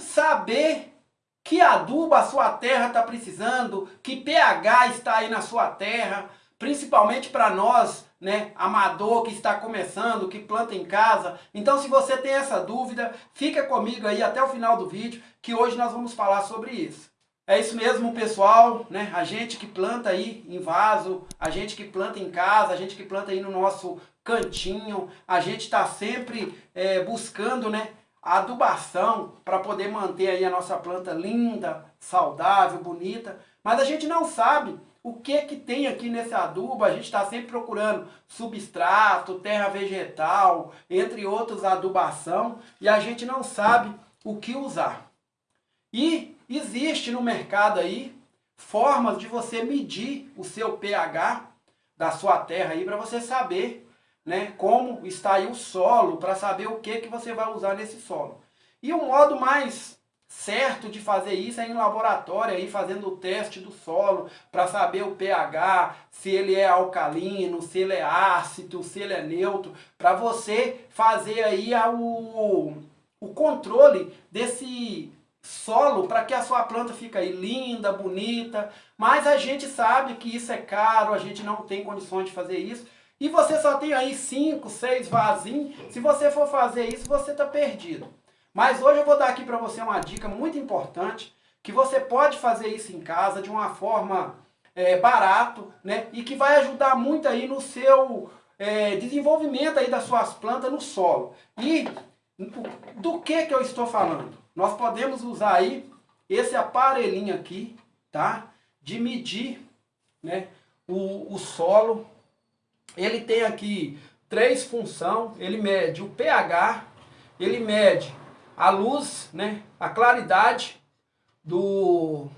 saber que adubo a sua terra está precisando, que pH está aí na sua terra, principalmente para nós, né, amador que está começando, que planta em casa. Então se você tem essa dúvida, fica comigo aí até o final do vídeo, que hoje nós vamos falar sobre isso. É isso mesmo, pessoal, né? A gente que planta aí em vaso, a gente que planta em casa, a gente que planta aí no nosso cantinho, a gente está sempre é, buscando, né, adubação para poder manter aí a nossa planta linda, saudável, bonita. Mas a gente não sabe o que que tem aqui nesse adubo. A gente está sempre procurando substrato, terra vegetal, entre outros adubação, e a gente não sabe o que usar. E existe no mercado aí formas de você medir o seu pH da sua terra aí para você saber né, como está aí o solo, para saber o que, que você vai usar nesse solo. E o modo mais certo de fazer isso é em laboratório, aí fazendo o teste do solo, para saber o pH, se ele é alcalino, se ele é ácido, se ele é neutro, para você fazer aí o, o controle desse solo para que a sua planta fique aí linda, bonita, mas a gente sabe que isso é caro, a gente não tem condições de fazer isso, e você só tem aí 5, 6 vasinhos, se você for fazer isso, você está perdido. Mas hoje eu vou dar aqui para você uma dica muito importante, que você pode fazer isso em casa de uma forma é, barato, né? E que vai ajudar muito aí no seu é, desenvolvimento aí das suas plantas no solo. E do que que eu estou falando? Nós podemos usar aí esse aparelhinho aqui, tá? De medir, né? O, o solo ele tem aqui três funções, ele mede o pH, ele mede a luz, né, a claridade do,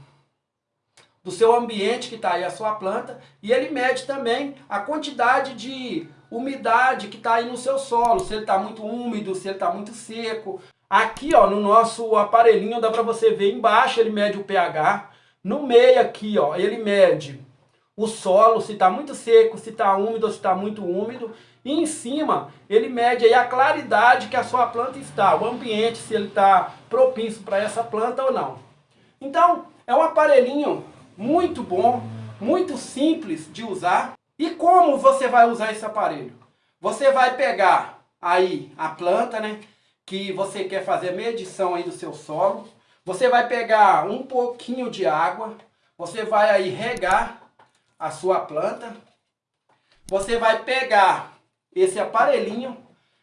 do seu ambiente que está aí a sua planta, e ele mede também a quantidade de umidade que está aí no seu solo, se ele está muito úmido, se ele está muito seco. Aqui ó, no nosso aparelhinho dá para você ver embaixo, ele mede o pH, no meio aqui ó, ele mede o solo, se está muito seco, se está úmido se está muito úmido. E em cima, ele mede aí a claridade que a sua planta está, o ambiente, se ele está propício para essa planta ou não. Então, é um aparelhinho muito bom, muito simples de usar. E como você vai usar esse aparelho? Você vai pegar aí a planta, né, que você quer fazer medição aí do seu solo. Você vai pegar um pouquinho de água, você vai aí regar a sua planta. Você vai pegar esse aparelhinho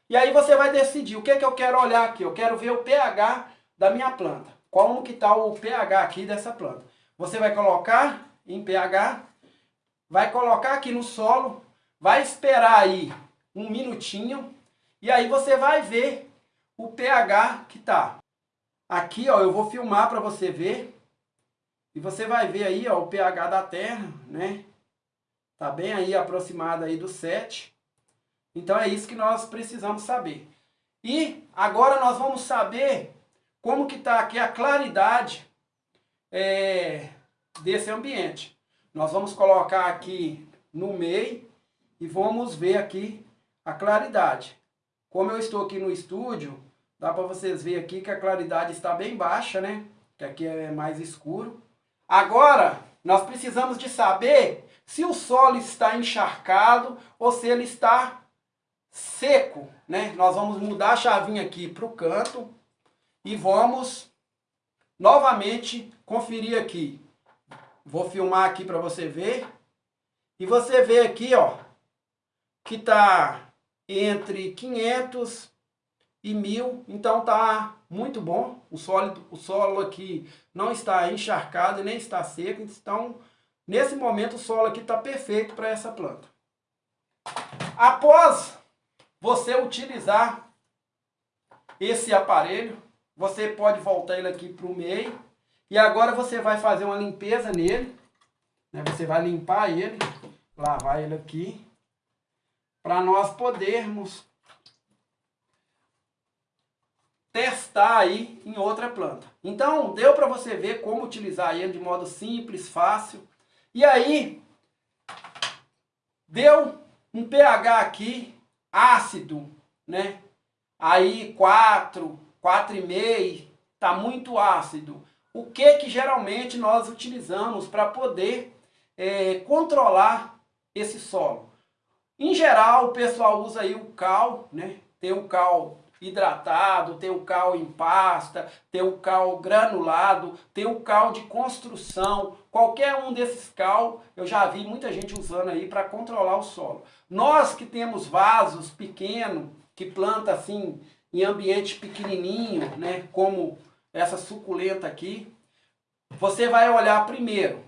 e aí você vai decidir o que, que eu quero olhar aqui. Eu quero ver o pH da minha planta. Como que está o pH aqui dessa planta. Você vai colocar em pH, vai colocar aqui no solo, vai esperar aí um minutinho e aí você vai ver o pH que está. Aqui ó, eu vou filmar para você ver e você vai ver aí ó, o pH da terra, né? Tá bem aí aproximado aí do 7. Então é isso que nós precisamos saber. E agora nós vamos saber como que está aqui a claridade é, desse ambiente. Nós vamos colocar aqui no meio e vamos ver aqui a claridade. Como eu estou aqui no estúdio, dá para vocês verem aqui que a claridade está bem baixa, né? Que aqui é mais escuro. Agora, nós precisamos de saber se o solo está encharcado ou se ele está seco. Né? Nós vamos mudar a chavinha aqui para o canto e vamos novamente conferir aqui. Vou filmar aqui para você ver. E você vê aqui, ó, que está entre 500 e 1000, então tá muito bom. O solo, o solo aqui não está encharcado nem está seco, então nesse momento o solo aqui está perfeito para essa planta. Após você utilizar esse aparelho, você pode voltar ele aqui para o meio e agora você vai fazer uma limpeza nele. Né? Você vai limpar ele, lavar ele aqui, para nós podermos testar aí em outra planta. Então, deu para você ver como utilizar ele de modo simples, fácil. E aí, deu um pH aqui ácido, né? Aí 4, 4,5, está muito ácido. O que que geralmente nós utilizamos para poder é, controlar esse solo? Em geral, o pessoal usa aí o cal, né? Tem o cal hidratado, tem o cal em pasta, tem o cal granulado, tem o cal de construção. Qualquer um desses cal, eu já vi muita gente usando aí para controlar o solo. Nós que temos vasos pequenos, que planta assim em ambiente pequenininho, né, como essa suculenta aqui, você vai olhar primeiro,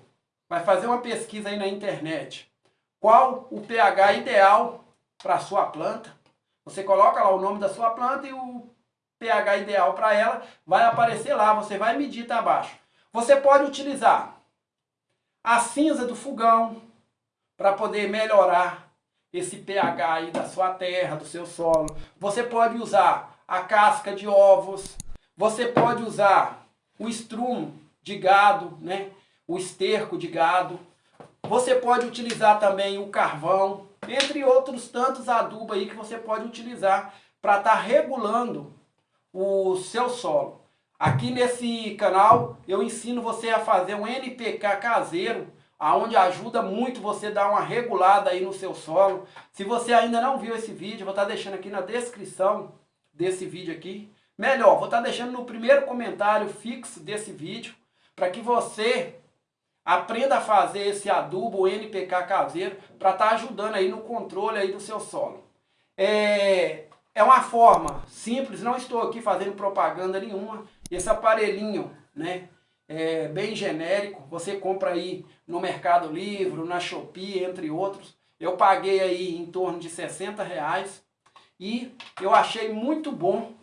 vai fazer uma pesquisa aí na internet. Qual o pH ideal para sua planta? Você coloca lá o nome da sua planta e o pH ideal para ela vai aparecer lá, você vai medir tá abaixo. Você pode utilizar a cinza do fogão para poder melhorar esse pH aí da sua terra, do seu solo. Você pode usar a casca de ovos, você pode usar o estrumo de gado, né? o esterco de gado. Você pode utilizar também o carvão, entre outros tantos adubos aí que você pode utilizar para estar tá regulando o seu solo. Aqui nesse canal eu ensino você a fazer um NPK caseiro, aonde ajuda muito você dar uma regulada aí no seu solo. Se você ainda não viu esse vídeo, vou estar tá deixando aqui na descrição desse vídeo aqui. Melhor, vou estar tá deixando no primeiro comentário fixo desse vídeo, para que você Aprenda a fazer esse adubo NPK caseiro para estar tá ajudando aí no controle aí do seu solo. É, é uma forma simples, não estou aqui fazendo propaganda nenhuma. Esse aparelhinho, né, é bem genérico, você compra aí no Mercado Livre, na Shopee, entre outros. Eu paguei aí em torno de 60 reais e eu achei muito bom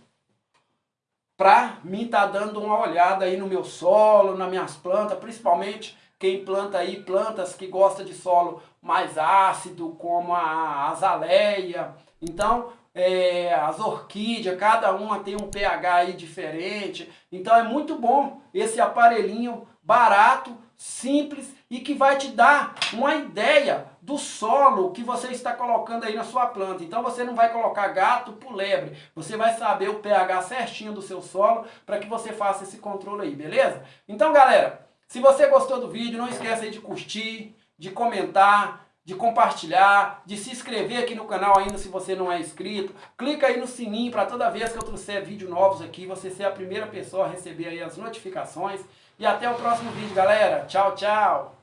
para mim estar tá dando uma olhada aí no meu solo, nas minhas plantas, principalmente quem planta aí plantas que gosta de solo mais ácido, como a azaleia. Então, é, as orquídeas, cada uma tem um pH aí diferente. Então é muito bom esse aparelhinho barato, simples e que vai te dar uma ideia do solo que você está colocando aí na sua planta. Então você não vai colocar gato por lebre, você vai saber o pH certinho do seu solo para que você faça esse controle aí, beleza? Então galera, se você gostou do vídeo, não esqueça de curtir, de comentar, de compartilhar, de se inscrever aqui no canal ainda se você não é inscrito. Clica aí no sininho para toda vez que eu trouxer vídeos novos aqui, você ser a primeira pessoa a receber aí as notificações. E até o próximo vídeo, galera. Tchau, tchau.